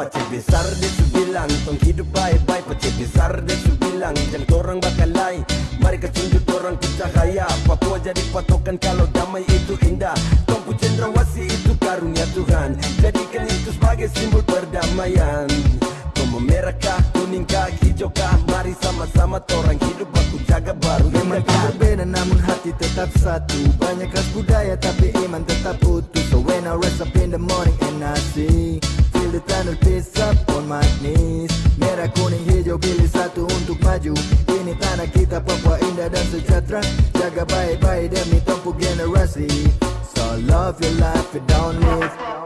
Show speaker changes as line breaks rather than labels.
Pacik besar dia su bilang Tong hidup baik-baik. Pacik besar dia su bilang Jangan korang bakal lain Mari kita tunjuk orang ke cahaya Papua jadi patokan kalau damai itu indah. Tongku cendrawasi itu karunia Tuhan. Jadikan itu sebagai simbol perdamaian. Kau memerahkah, kuningkah, hijaukah Mari sama-sama orang hidup aku jaga baru
Memang tak berbeda namun hati tetap satu. Banyak khas budaya tapi iman tetap utuh. So when I rise up in the morning for generosity. So love your life, you don't live.